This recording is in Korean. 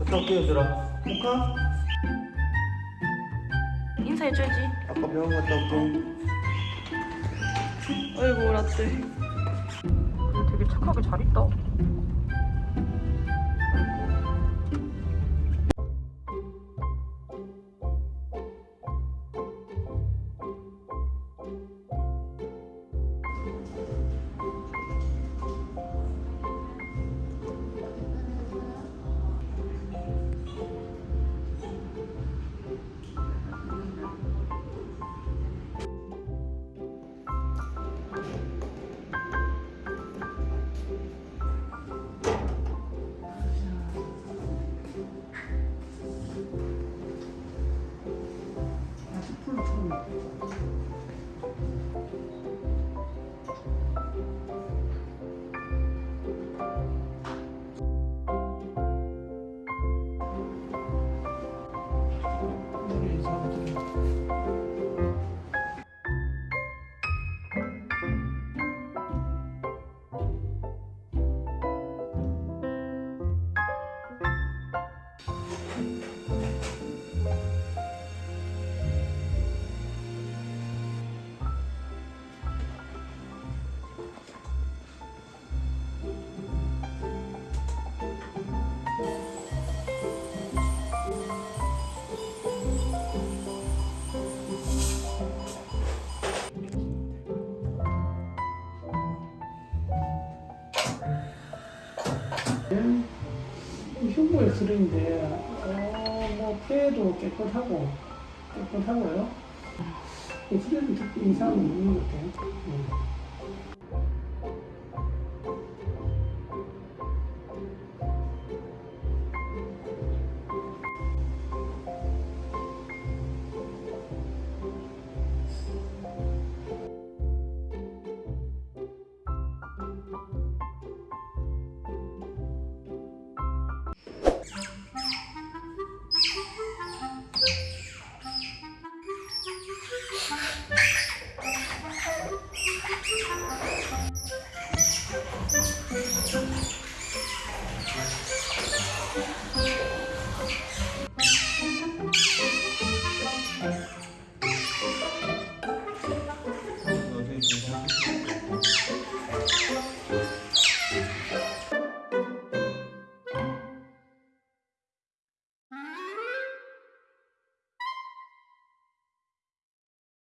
어떻게 얘들아? 포카? 인사해줘야지 아까 병원 갔다 올게 아이고 라떼 되게 착하게 잘 있다 嗯 흉부의 수령인데 어, 뭐 폐도 깨끗하고 깨끗하고요. 이 수령은 특히 이상은 없는 것 같아요.